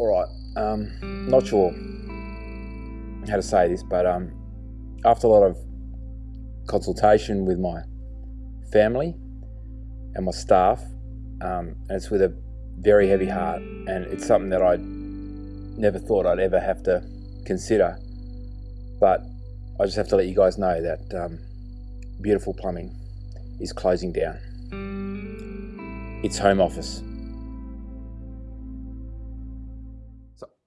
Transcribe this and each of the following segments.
All right, um, not sure how to say this, but um, after a lot of consultation with my family and my staff, um, and it's with a very heavy heart, and it's something that I never thought I'd ever have to consider. But I just have to let you guys know that um, Beautiful Plumbing is closing down. Its home office.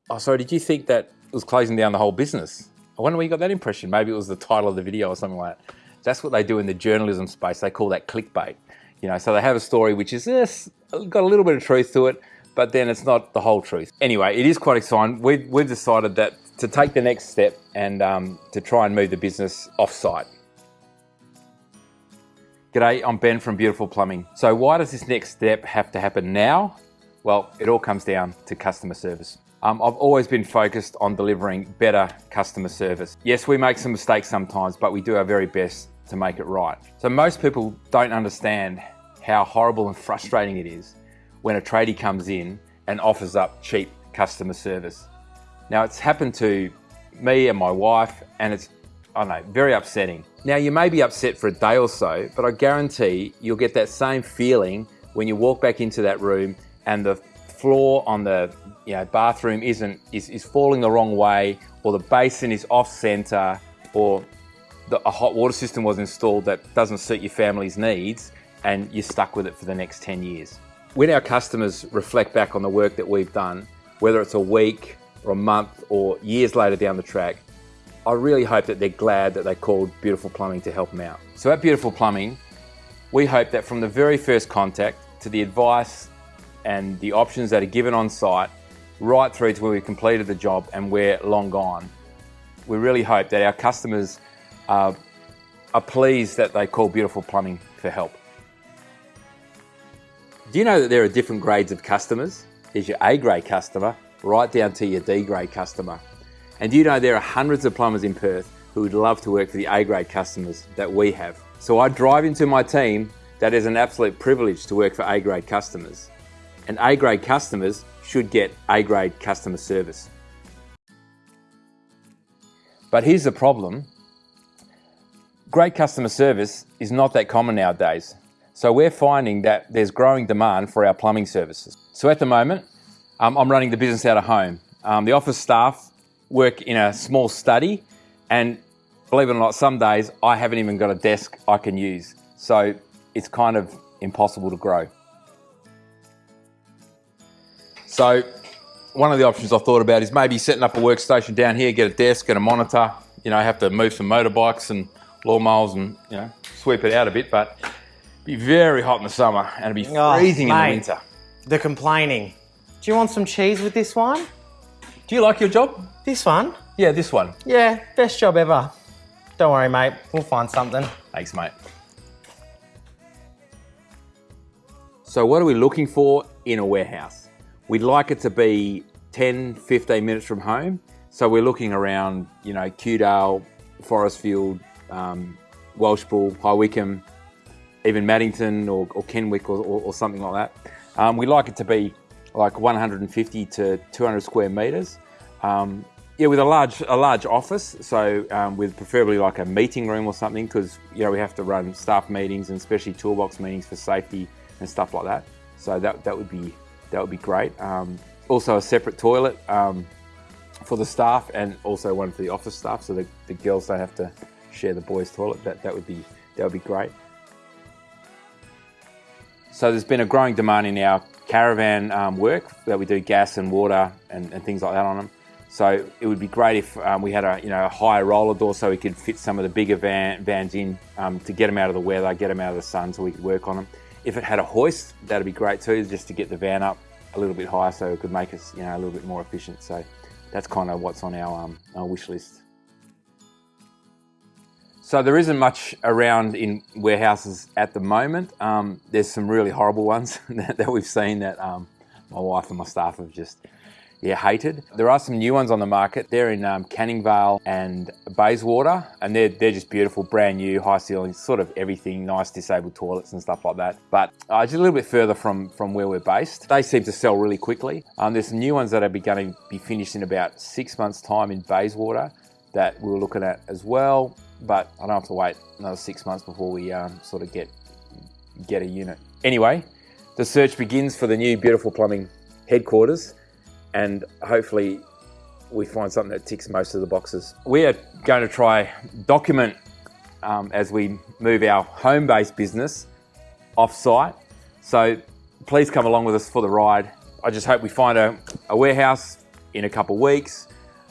Oh, sorry, did you think that was closing down the whole business? I wonder where you got that impression. Maybe it was the title of the video or something like that. That's what they do in the journalism space. They call that clickbait. You know, so they have a story which is yes, got a little bit of truth to it, but then it's not the whole truth. Anyway, it is quite exciting. We've, we've decided that to take the next step and um, to try and move the business off-site. G'day, I'm Ben from Beautiful Plumbing. So why does this next step have to happen now? Well, it all comes down to customer service. Um, I've always been focused on delivering better customer service. Yes, we make some mistakes sometimes, but we do our very best to make it right. So most people don't understand how horrible and frustrating it is when a tradie comes in and offers up cheap customer service. Now it's happened to me and my wife and it's, I don't know, very upsetting. Now you may be upset for a day or so, but I guarantee you'll get that same feeling when you walk back into that room and the floor on the you know, bathroom isn't is, is falling the wrong way or the basin is off center or the, a hot water system was installed that doesn't suit your family's needs and you're stuck with it for the next 10 years. When our customers reflect back on the work that we've done, whether it's a week or a month or years later down the track, I really hope that they're glad that they called Beautiful Plumbing to help them out. So at Beautiful Plumbing, we hope that from the very first contact to the advice and the options that are given on site, right through to where we've completed the job and we're long gone, we really hope that our customers uh, are pleased that they call Beautiful Plumbing for help. Do you know that there are different grades of customers? There's your A grade customer, right down to your D grade customer. And do you know there are hundreds of plumbers in Perth who would love to work for the A grade customers that we have. So I drive into my team that is an absolute privilege to work for A grade customers. And A grade customers should get A grade customer service. But here's the problem great customer service is not that common nowadays. So we're finding that there's growing demand for our plumbing services. So at the moment, um, I'm running the business out of home. Um, the office staff work in a small study and believe it or not, some days I haven't even got a desk I can use. So it's kind of impossible to grow. So one of the options I thought about is maybe setting up a workstation down here, get a desk and a monitor, you know, have to move some motorbikes and lawnmowers and you know sweep it out a bit, but be very hot in the summer and it'd be Oh, freezing in the mate. winter. The complaining. Do you want some cheese with this one? Do you like your job? This one? Yeah, this one. Yeah, best job ever. Don't worry, mate. We'll find something. Thanks, mate. So what are we looking for in a warehouse? We'd like it to be 10, 15 minutes from home. So we're looking around, you know, Kewdale, Forrestfield, um, Welshpool, High Wycombe, even Maddington or, or Kenwick or, or, or something like that. Um, we like it to be like 150 to 200 square meters. Um, yeah, with a large a large office, so um, with preferably like a meeting room or something, because you know we have to run staff meetings and especially toolbox meetings for safety and stuff like that. So that that would be that would be great. Um, also a separate toilet um, for the staff and also one for the office staff, so the, the girls don't have to share the boys' toilet. That that would be that would be great. So there's been a growing demand in our caravan um, work that we do gas and water and, and things like that on them. So it would be great if um, we had a you know a higher roller door so we could fit some of the bigger van, vans in um, to get them out of the weather, get them out of the sun, so we could work on them. If it had a hoist, that'd be great too, just to get the van up a little bit higher, so it could make us you know a little bit more efficient. So that's kind of what's on our, um, our wish list. So there isn't much around in warehouses at the moment. Um, there's some really horrible ones that, that we've seen that um, my wife and my staff have just, yeah, hated. There are some new ones on the market. They're in um, Canning Vale and Bayswater, and they're, they're just beautiful, brand new, high ceilings, sort of everything, nice disabled toilets and stuff like that. But uh, just a little bit further from, from where we're based, they seem to sell really quickly. Um, there's some new ones that are going to be finished in about six months' time in Bayswater that we were looking at as well, but I don't have to wait another six months before we um, sort of get get a unit. Anyway, the search begins for the new beautiful plumbing headquarters and hopefully we find something that ticks most of the boxes. We are going to try document um, as we move our home-based business off-site. So please come along with us for the ride. I just hope we find a, a warehouse in a couple of weeks.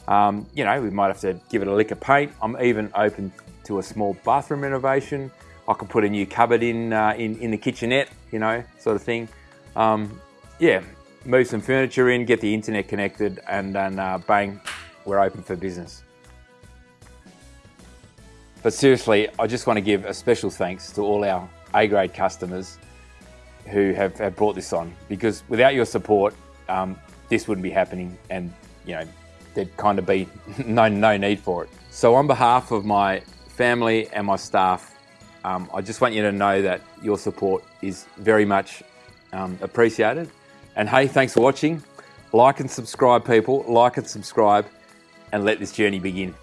Um, you know, we might have to give it a lick of paint. I'm even open to a small bathroom renovation. I could put a new cupboard in uh, in, in the kitchenette, you know, sort of thing. Um, yeah, move some furniture in, get the internet connected, and then uh, bang, we're open for business. But seriously, I just want to give a special thanks to all our A-grade customers who have, have brought this on because without your support, um, this wouldn't be happening and, you know, there'd kind of be no, no need for it. So on behalf of my family and my staff, um, I just want you to know that your support is very much um, appreciated and hey, thanks for watching. Like and subscribe, people. Like and subscribe, and let this journey begin.